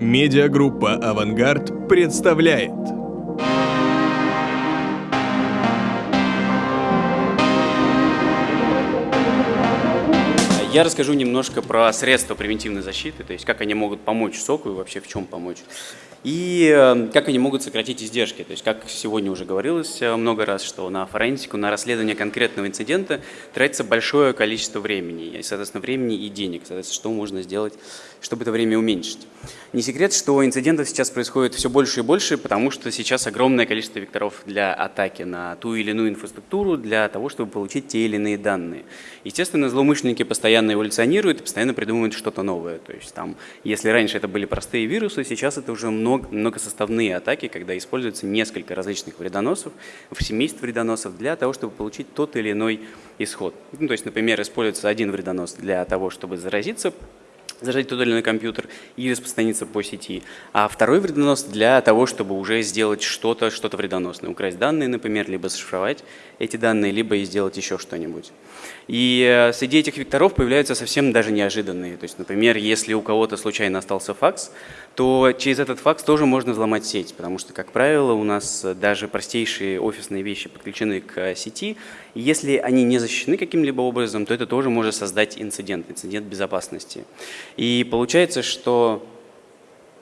Медиагруппа «Авангард» представляет Я расскажу немножко про средства превентивной защиты, то есть как они могут помочь соку и вообще в чем помочь. И э, как они могут сократить издержки. То есть, как сегодня уже говорилось э, много раз, что на форенсику, на расследование конкретного инцидента тратится большое количество времени, и, соответственно, времени и денег. Соответственно, что можно сделать, чтобы это время уменьшить. Не секрет, что инцидентов сейчас происходит все больше и больше, потому что сейчас огромное количество векторов для атаки на ту или иную инфраструктуру, для того, чтобы получить те или иные данные. Естественно, злоумышленники постоянно эволюционируют и постоянно придумывают что-то новое. То есть, там, если раньше это были простые вирусы, сейчас это уже много, многосоставные атаки, когда используется несколько различных вредоносов, в семейств вредоносов для того, чтобы получить тот или иной исход. Ну, то есть, например, используется один вредонос для того, чтобы заразиться зажать тот или иной компьютер и распространиться по сети. А второй вредонос для того, чтобы уже сделать что-то, что-то вредоносное. Украсть данные, например, либо зашифровать эти данные, либо и сделать еще что-нибудь. И э, среди этих векторов появляются совсем даже неожиданные. То есть, например, если у кого-то случайно остался факс, то через этот факс тоже можно взломать сеть, потому что, как правило, у нас даже простейшие офисные вещи подключены к сети. И если они не защищены каким-либо образом, то это тоже может создать инцидент, инцидент безопасности. И получается, что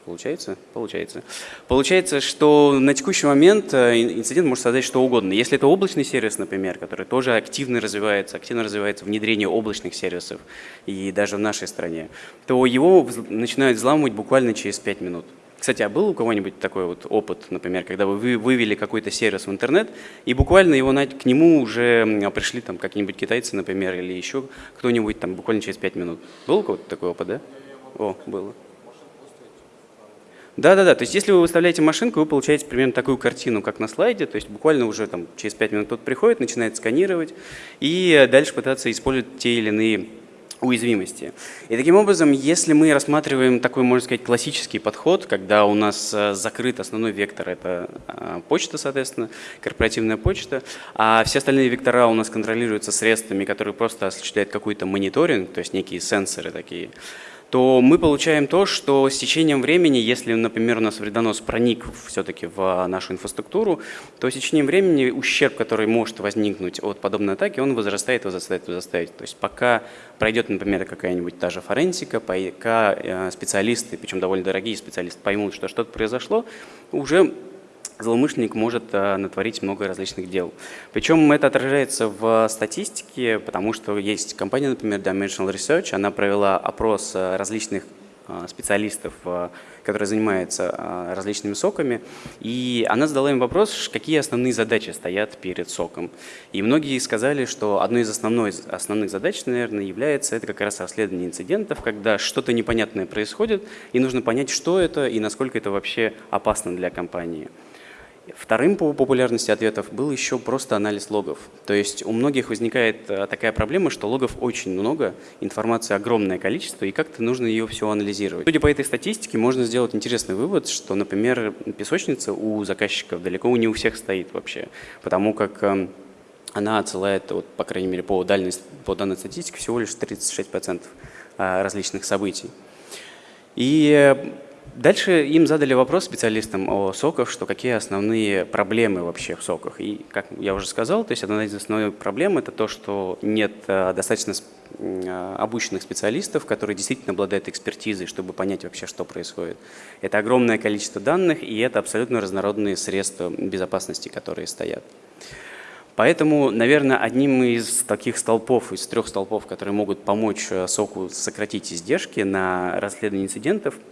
Получается? Получается. Получается, что на текущий момент э, инцидент может создать что угодно. Если это облачный сервис, например, который тоже активно развивается, активно развивается внедрение облачных сервисов, и даже в нашей стране, то его начинают взламывать буквально через 5 минут. Кстати, а был у кого-нибудь такой вот опыт, например, когда вы вывели какой-то сервис в интернет, и буквально его к нему уже пришли там какие-нибудь китайцы, например, или еще кто-нибудь там буквально через 5 минут? Был у кого-то такой опыт, да? О, было. Да-да-да, то есть если вы выставляете машинку, вы получаете примерно такую картину, как на слайде, то есть буквально уже там через 5 минут кто-то приходит, начинает сканировать и дальше пытаться использовать те или иные уязвимости. И таким образом, если мы рассматриваем такой, можно сказать, классический подход, когда у нас э, закрыт основной вектор, это э, почта, соответственно, корпоративная почта, а все остальные вектора у нас контролируются средствами, которые просто осуществляют какой-то мониторинг, то есть некие сенсоры такие, то мы получаем то, что с течением времени, если, например, у нас вредонос проник все-таки в нашу инфраструктуру, то с течением времени ущерб, который может возникнуть от подобной атаки, он возрастает, возрастает, возрастает. То есть пока пройдет, например, какая-нибудь та же форенсика, пока э, специалисты, причем довольно дорогие специалисты, поймут, что что-то произошло, уже злоумышленник может э, натворить много различных дел. Причем это отражается в статистике, потому что есть компания, например, Dimensional Research, она провела опрос э, различных э, специалистов, которые занимаются различными соками, и она задала им вопрос, какие основные задачи стоят перед соком. И многие сказали, что одной из основной, основных задач, наверное, является это как раз расследование инцидентов, когда что-то непонятное происходит, и нужно понять, что это и насколько это вообще опасно для компании. Вторым по популярности ответов был еще просто анализ логов. То есть у многих возникает э, такая проблема, что логов очень много, информации огромное количество, и как-то нужно ее все анализировать. Судя по этой статистике, можно сделать интересный вывод, что, например, песочница у заказчиков далеко не у всех стоит вообще, потому как эм, она отсылает, вот, по крайней мере, по, дальной, по данной статистике, всего лишь 36% э, различных событий. И э, Дальше им задали вопрос специалистам о соках, что какие основные проблемы вообще в соках. И, как я уже сказал, то есть одна из основных проблем – это то, что нет э, достаточно э, обученных специалистов, которые действительно обладают экспертизой, чтобы понять вообще, что происходит. Это огромное количество данных, и это абсолютно разнородные средства безопасности, которые стоят. Поэтому, наверное, одним из таких столпов, из трех столпов, которые могут помочь э, СОКу сократить издержки на расследование инцидентов –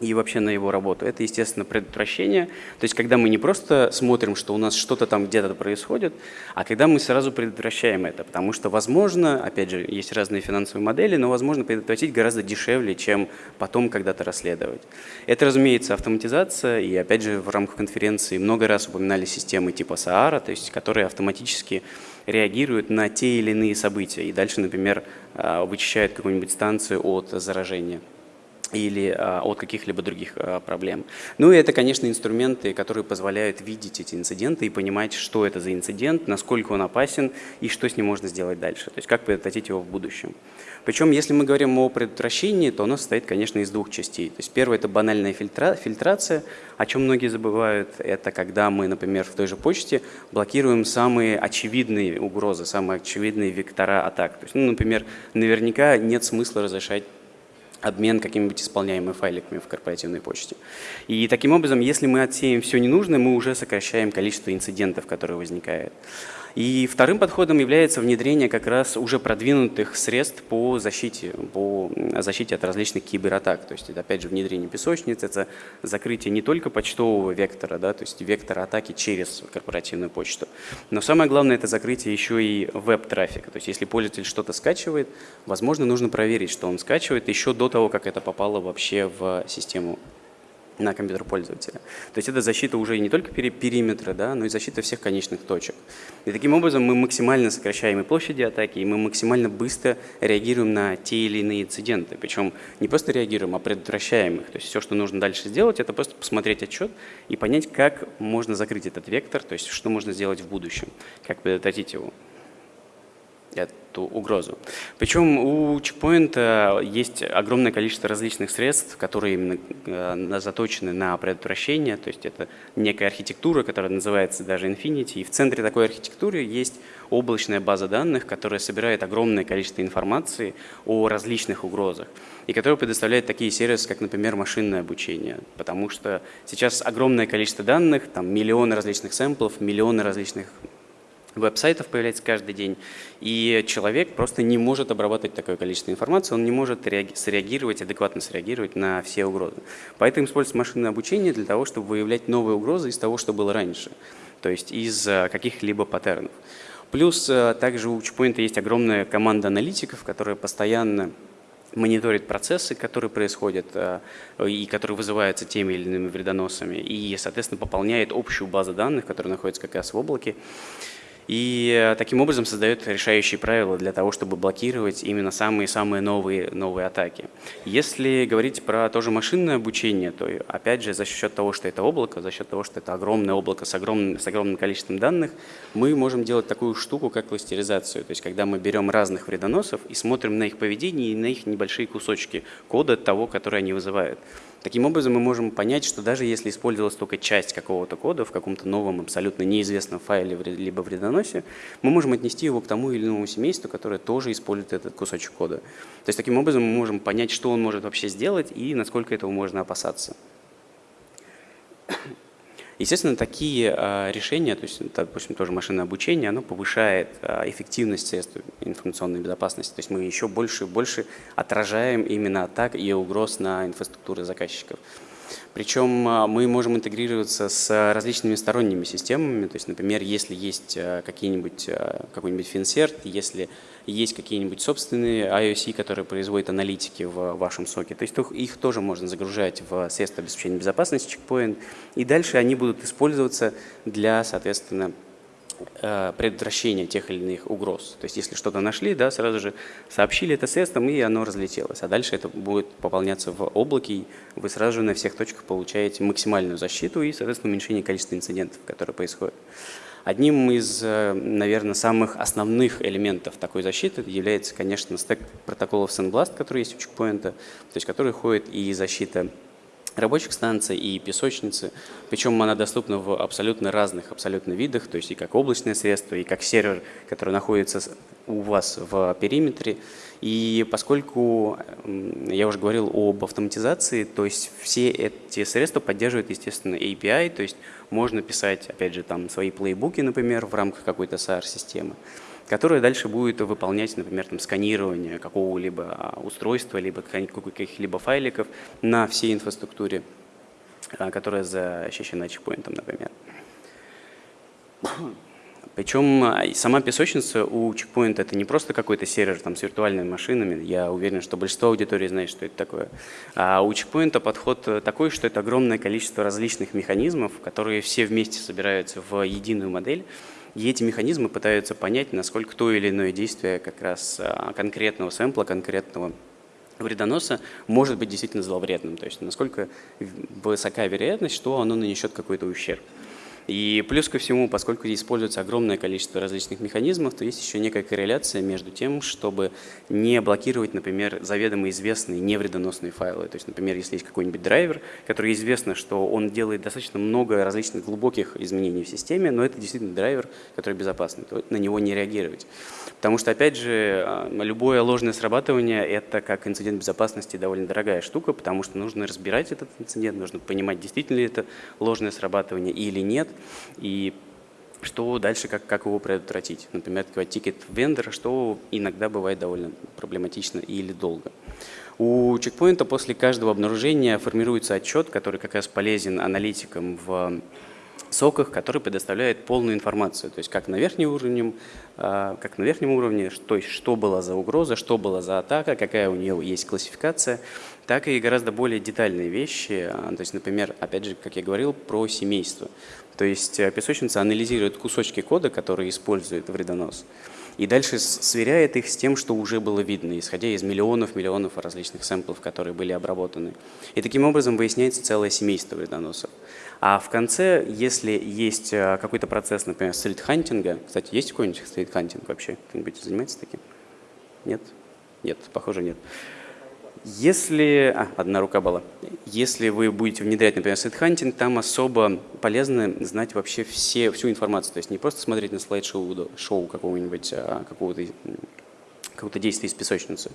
и вообще на его работу. Это, естественно, предотвращение. То есть, когда мы не просто смотрим, что у нас что-то там где-то происходит, а когда мы сразу предотвращаем это. Потому что, возможно, опять же, есть разные финансовые модели, но возможно предотвратить гораздо дешевле, чем потом когда-то расследовать. Это, разумеется, автоматизация. И, опять же, в рамках конференции много раз упоминали системы типа Саара, то есть, которые автоматически реагируют на те или иные события. И дальше, например, а, вычищают какую-нибудь станцию от заражения. Или а, от каких-либо других а, проблем. Ну и это, конечно, инструменты, которые позволяют видеть эти инциденты и понимать, что это за инцидент, насколько он опасен и что с ним можно сделать дальше, то есть как предотвратить его в будущем. Причем, если мы говорим о предотвращении, то оно состоит, конечно, из двух частей. То есть первое – это банальная фильтра фильтрация, о чем многие забывают. Это когда мы, например, в той же почте блокируем самые очевидные угрозы, самые очевидные вектора атак. То есть, ну, например, наверняка нет смысла разрешать обмен какими-нибудь исполняемыми файликами в корпоративной почте. И таким образом, если мы отсеем все ненужное, мы уже сокращаем количество инцидентов, которые возникают. И вторым подходом является внедрение как раз уже продвинутых средств по защите, по защите от различных кибератак. То есть это опять же внедрение песочниц, это закрытие не только почтового вектора, да, то есть вектора атаки через корпоративную почту, но самое главное это закрытие еще и веб-трафика. То есть если пользователь что-то скачивает, возможно нужно проверить, что он скачивает еще до того, как это попало вообще в систему на компьютер пользователя. То есть это защита уже не только периметра, да, но и защита всех конечных точек. И таким образом мы максимально сокращаем и площади атаки, и мы максимально быстро реагируем на те или иные инциденты. Причем не просто реагируем, а предотвращаем их. То есть все, что нужно дальше сделать, это просто посмотреть отчет и понять, как можно закрыть этот вектор, то есть что можно сделать в будущем, как предотвратить его эту угрозу. Причем у чекпоинта есть огромное количество различных средств, которые именно э, заточены на предотвращение, то есть это некая архитектура, которая называется даже Infinity, и в центре такой архитектуры есть облачная база данных, которая собирает огромное количество информации о различных угрозах, и которая предоставляет такие сервисы, как, например, машинное обучение, потому что сейчас огромное количество данных, там миллионы различных сэмплов, миллионы различных веб-сайтов появляется каждый день, и человек просто не может обрабатывать такое количество информации, он не может среагировать, адекватно среагировать на все угрозы. Поэтому используется машинное обучение для того, чтобы выявлять новые угрозы из того, что было раньше, то есть из э, каких-либо паттернов. Плюс э, также у Чпоинта есть огромная команда аналитиков, которая постоянно мониторит процессы, которые происходят э, и которые вызываются теми или иными вредоносами, и, соответственно, пополняет общую базу данных, которая находится как раз в облаке. И э, таким образом создает решающие правила для того, чтобы блокировать именно самые-самые новые, новые атаки. Если говорить про тоже машинное обучение, то опять же за счет того, что это облако, за счет того, что это огромное облако с огромным, с огромным количеством данных, мы можем делать такую штуку, как кластеризацию. То есть когда мы берем разных вредоносов и смотрим на их поведение и на их небольшие кусочки кода того, который они вызывают. Таким образом, мы можем понять, что даже если использовалась только часть какого-то кода в каком-то новом, абсолютно неизвестном файле либо вредоносе, мы можем отнести его к тому или иному семейству, которое тоже использует этот кусочек кода. То есть таким образом мы можем понять, что он может вообще сделать и насколько этого можно опасаться. Естественно, такие а, решения, то есть, допустим, тоже машинное обучение, оно повышает а, эффективность средств информационной безопасности. То есть мы еще больше и больше отражаем именно атак и угроз на инфраструктуры заказчиков. Причем а, мы можем интегрироваться с различными сторонними системами. То есть, например, если есть какие-нибудь какой-нибудь финсерт, если есть какие-нибудь собственные IOC, которые производят аналитики в вашем соке. То есть их тоже можно загружать в средства обеспечения безопасности Checkpoint, и дальше они будут использоваться для, соответственно, предотвращения тех или иных угроз. То есть если что-то нашли, да, сразу же сообщили это средством, и оно разлетелось. А дальше это будет пополняться в облаке, и вы сразу же на всех точках получаете максимальную защиту и, соответственно, уменьшение количества инцидентов, которые происходят. Одним из, э, наверное, самых основных элементов такой защиты является, конечно, стек протоколов SandBlast, который есть у чекпоинта, то есть который ходит и защита рабочих станций и песочницы, причем она доступна в абсолютно разных абсолютно видах, то есть и как облачное средство, и как сервер, который находится у вас в периметре. И поскольку я уже говорил об автоматизации, то есть все эти средства поддерживают, естественно, API, то есть можно писать, опять же, там свои плейбуки, например, в рамках какой-то SAR-системы которая дальше будет выполнять, например, там, сканирование какого-либо а, устройства, либо каких-либо файликов на всей инфраструктуре, а, которая защищена чекпоинтом, например. Причем а, сама песочница у чекпоинта это не просто какой-то сервер там, с виртуальными машинами, я уверен, что большинство аудитории знает, что это такое. А у чекпоинта подход такой, что это огромное количество различных механизмов, которые все вместе собираются в единую модель, и эти механизмы пытаются понять, насколько то или иное действие как раз а, конкретного сэмпла, конкретного вредоноса может быть действительно зловредным. То есть насколько высока вероятность, что оно нанесет какой-то ущерб. И плюс ко всему, поскольку используется огромное количество различных механизмов, то есть еще некая корреляция между тем, чтобы не блокировать, например, заведомо известные невредоносные файлы. То есть, например, если есть какой-нибудь драйвер, который известно, что он делает достаточно много различных глубоких изменений в системе, но это действительно драйвер, который безопасный, то на него не реагировать. Потому что, опять же, а, любое ложное срабатывание – это как инцидент безопасности довольно дорогая штука, потому что нужно разбирать этот инцидент, нужно понимать, действительно ли это ложное срабатывание или нет, и что дальше, как, как его предотвратить. Например, тикет вендора, что иногда бывает довольно проблематично или долго. У чекпоинта после каждого обнаружения формируется отчет, который как раз полезен аналитикам в соках, который предоставляет полную информацию, то есть как на верхнем уровне, а, как на верхнем уровне, то есть что было за угроза, что было за атака, какая у нее есть классификация, так и гораздо более детальные вещи, а, то есть, например, опять же, как я говорил, про семейство. То есть э, песочница анализирует кусочки кода, которые использует вредонос, и дальше сверяет их с тем, что уже было видно, исходя из миллионов-миллионов различных сэмплов, которые были обработаны. И таким образом выясняется целое семейство вредоносов. А в конце, если есть э, какой-то процесс, например, стрит-хантинга, кстати, есть какой-нибудь стрит-хантинг вообще? Кто-нибудь занимается таким? Нет? Нет, похоже, нет. Если, а, одна рука была, если вы будете внедрять, например, threat hunting, там особо полезно знать вообще все, всю информацию, то есть не просто смотреть на слайд-шоу шоу какого-нибудь, а, какого-то какого-то действия из песочницы,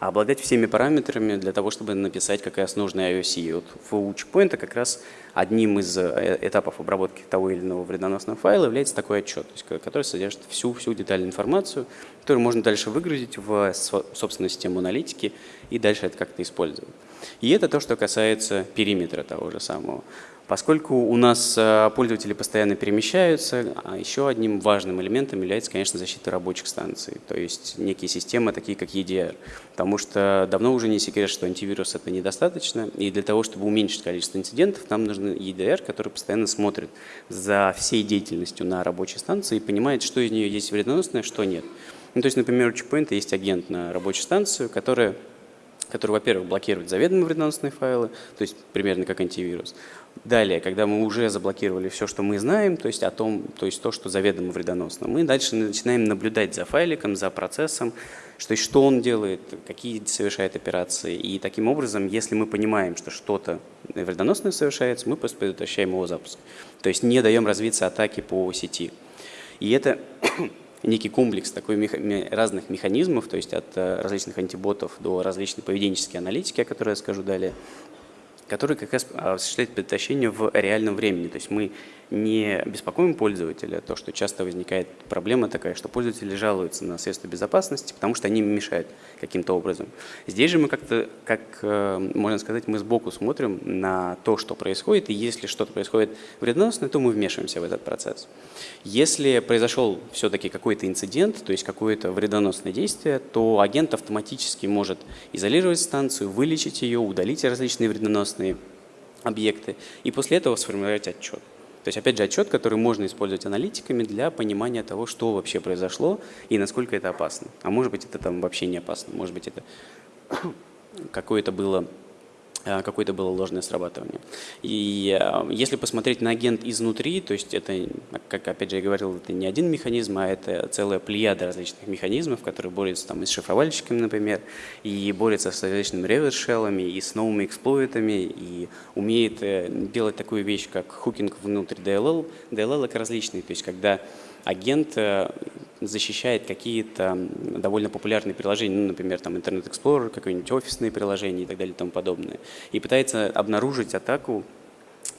а обладать всеми параметрами для того, чтобы написать как раз нужный IOC. И вот у Check Point как раз одним из э, этапов обработки того или иного вредоносного файла является такой отчет, который содержит всю, всю детальную информацию, которую можно дальше выгрузить в собственную систему аналитики и дальше это как-то использовать. И это то, что касается периметра того же самого. Поскольку у нас э, пользователи постоянно перемещаются, а еще одним важным элементом является, конечно, защита рабочих станций, то есть некие системы, такие как EDR. Потому что давно уже не секрет, что антивирус это недостаточно, и для того, чтобы уменьшить количество инцидентов, нам нужен EDR, который постоянно смотрит за всей деятельностью на рабочей станции и понимает, что из нее есть вредоносное, что нет. Ну, то есть, например, у Checkpoint есть агент на рабочей станции, которая который, во-первых, блокирует заведомо вредоносные файлы, то есть примерно как антивирус. Далее, когда мы уже заблокировали все, что мы знаем, то есть о том, то есть то, что заведомо вредоносно, мы дальше начинаем наблюдать за файликом, за процессом, что, что он делает, какие совершает операции. И таким образом, если мы понимаем, что что-то вредоносное совершается, мы просто предотвращаем его запуск. То есть не даем развиться атаки по сети. И это некий комплекс такой меха разных механизмов, то есть от э, различных антиботов до различной поведенческой аналитики, о которой я скажу далее, который как раз осуществляет предотвращение в реальном времени. То есть мы не беспокоим пользователя, то, что часто возникает проблема такая, что пользователи жалуются на средства безопасности, потому что они мешают каким-то образом. Здесь же мы как-то, как э, можно сказать, мы сбоку смотрим на то, что происходит, и если что-то происходит вредоносное, то мы вмешиваемся в этот процесс. Если произошел все-таки какой-то инцидент, то есть какое-то вредоносное действие, то агент автоматически может изолировать станцию, вылечить ее, удалить различные вредоносные объекты и после этого сформировать отчет. То есть, опять же, отчет, который можно использовать аналитиками для понимания того, что вообще произошло и насколько это опасно. А может быть, это там вообще не опасно. Может быть, это какое-то было какое-то было ложное срабатывание. И э, если посмотреть на агент изнутри, то есть это, как опять же я говорил, это не один механизм, а это целая плеяда различных механизмов, которые борются там и с шифровальщиками, например, и борются с различными реверс-шеллами, и с новыми эксплойтами, и умеет э, делать такую вещь, как хукинг внутрь DLL. DLL как различный, то есть когда агент защищает какие-то довольно популярные приложения, ну, например, там Internet Explorer, какие-нибудь офисные приложения и так далее и тому подобное, и пытается обнаружить атаку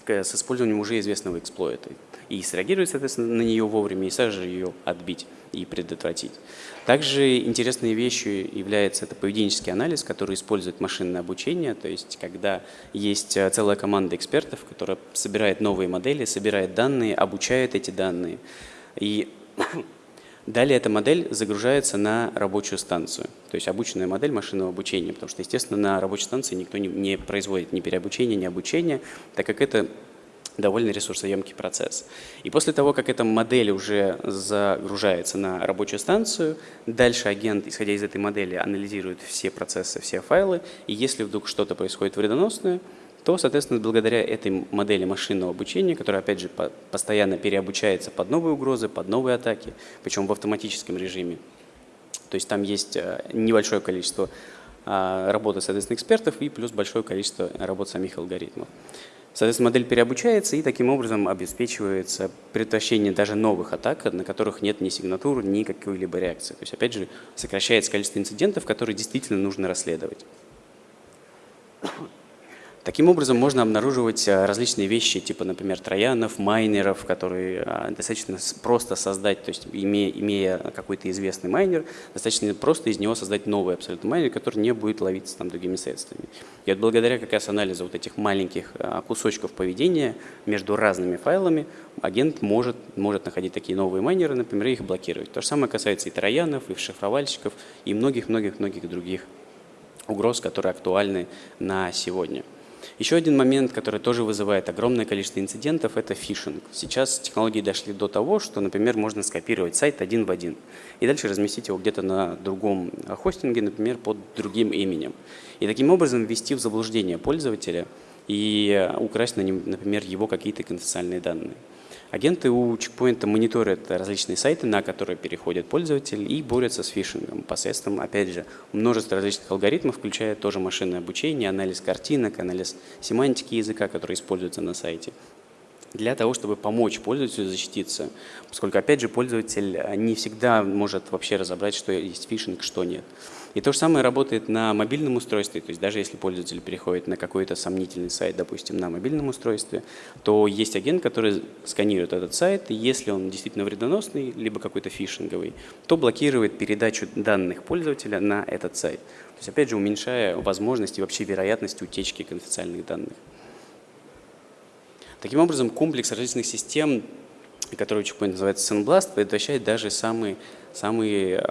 с использованием уже известного эксплойта. И среагировать, соответственно, на нее вовремя, и сразу же ее отбить и предотвратить. Также интересной вещью является это поведенческий анализ, который использует машинное обучение, то есть когда есть э, целая команда экспертов, которая собирает новые модели, собирает данные, обучает эти данные. И Далее эта модель загружается на рабочую станцию, то есть обученная модель машинного обучения, потому что, естественно, на рабочей станции никто не, не производит ни переобучения, ни обучения, так как это довольно ресурсоемкий процесс. И после того, как эта модель уже загружается на рабочую станцию, дальше агент, исходя из этой модели, анализирует все процессы, все файлы, и если вдруг что-то происходит вредоносное, то, соответственно, благодаря этой модели машинного обучения, которая, опять же, постоянно переобучается под новые угрозы, под новые атаки, причем в автоматическом режиме. То есть там есть э, небольшое количество а, работы, соответственно, экспертов и плюс большое количество работ самих алгоритмов. Соответственно, модель переобучается и таким образом обеспечивается предотвращение даже новых атак, на которых нет ни сигнатуры, ни какой-либо реакции. То есть, опять же, сокращается количество инцидентов, которые действительно нужно расследовать. Таким образом, можно обнаруживать э, различные вещи, типа, например, троянов, майнеров, которые э, достаточно просто создать, то есть имея, имея какой-то известный майнер, достаточно просто из него создать новый абсолютно майнер, который не будет ловиться там другими средствами. И вот благодаря как раз анализу вот этих маленьких э, кусочков поведения между разными файлами, агент может, может находить такие новые майнеры, например, и их блокировать. То же самое касается и троянов, и шифровальщиков, и многих-многих-многих других угроз, которые актуальны на сегодня. Еще один момент, который тоже вызывает огромное количество инцидентов, это фишинг. Сейчас технологии дошли до того, что, например, можно скопировать сайт один в один и дальше разместить его где-то на другом хостинге, например, под другим именем. И таким образом ввести в заблуждение пользователя и украсть, например, его какие-то конфиденциальные данные. Агенты у чекпоинта мониторят различные сайты, на которые переходят пользователи и борются с фишингом посредством, опять же, множества различных алгоритмов, включая тоже машинное обучение, анализ картинок, анализ семантики языка, который используется на сайте для того, чтобы помочь пользователю защититься, поскольку, опять же, пользователь не всегда может вообще разобрать, что есть фишинг, что нет. И то же самое работает на мобильном устройстве, то есть даже если пользователь переходит на какой-то сомнительный сайт, допустим, на мобильном устройстве, то есть агент, который сканирует этот сайт, и если он действительно вредоносный, либо какой-то фишинговый, то блокирует передачу данных пользователя на этот сайт. То есть, опять же, уменьшая возможность и вообще вероятность утечки конфиденциальных данных. Таким образом, комплекс различных систем, который Checkpoint называется Sandblast, предотвращает даже самые самые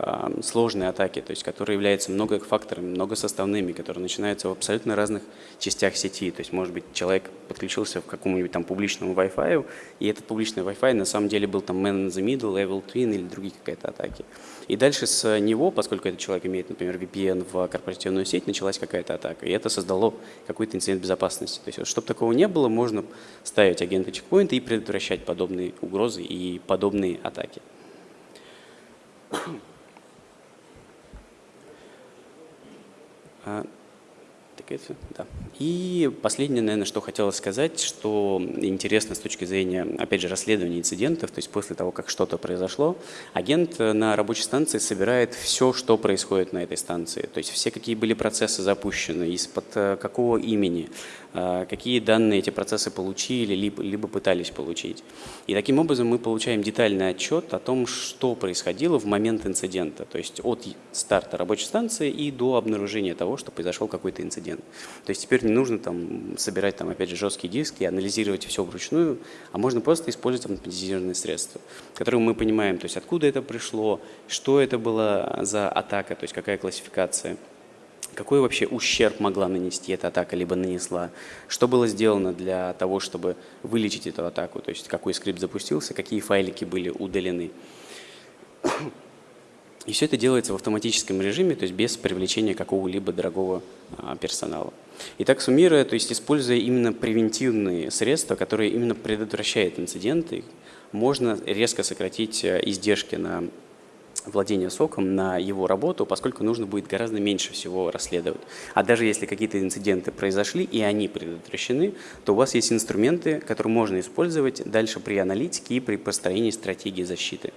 сложные атаки, то есть которые являются многофакторными, многосоставными, которые начинаются в абсолютно разных частях сети. То есть, может быть, человек подключился в какому-нибудь там публичному Wi-Fi, и этот публичный Wi-Fi на самом деле был там man in the middle, level twin или другие какие-то атаки. И дальше с него, поскольку этот человек имеет, например, VPN в корпоративную сеть, началась какая-то атака. И это создало какой-то инцидент безопасности. То есть, чтобы такого не было, можно ставить агента чекпоинта и предотвращать подобные угрозы и подобные атаки. А, да. И последнее, наверное, что хотелось сказать, что интересно с точки зрения, опять же, расследования инцидентов, то есть после того, как что-то произошло, агент на рабочей станции собирает все, что происходит на этой станции, то есть все, какие были процессы запущены, из-под э, какого имени, э, какие данные эти процессы получили, либо, либо пытались получить. И таким образом мы получаем детальный отчет о том, что происходило в момент инцидента, то есть от старта рабочей станции и до обнаружения того, что произошел какой-то инцидент. То есть теперь не нужно там собирать там опять же жесткие диски, анализировать все вручную, а можно просто использовать автоматизированные средства, которые мы понимаем, то есть откуда это пришло, что это было за атака, то есть какая классификация какой вообще ущерб могла нанести эта атака, либо нанесла, что было сделано для того, чтобы вылечить эту атаку, то есть какой скрипт запустился, какие файлики были удалены. И все это делается в автоматическом режиме, то есть без привлечения какого-либо дорогого а, персонала. Итак, суммируя, то есть используя именно превентивные средства, которые именно предотвращают инциденты, можно резко сократить э, издержки на владение соком, на его работу, поскольку нужно будет гораздо меньше всего расследовать. А даже если какие-то инциденты произошли и они предотвращены, то у вас есть инструменты, которые можно использовать дальше при аналитике и при построении стратегии защиты.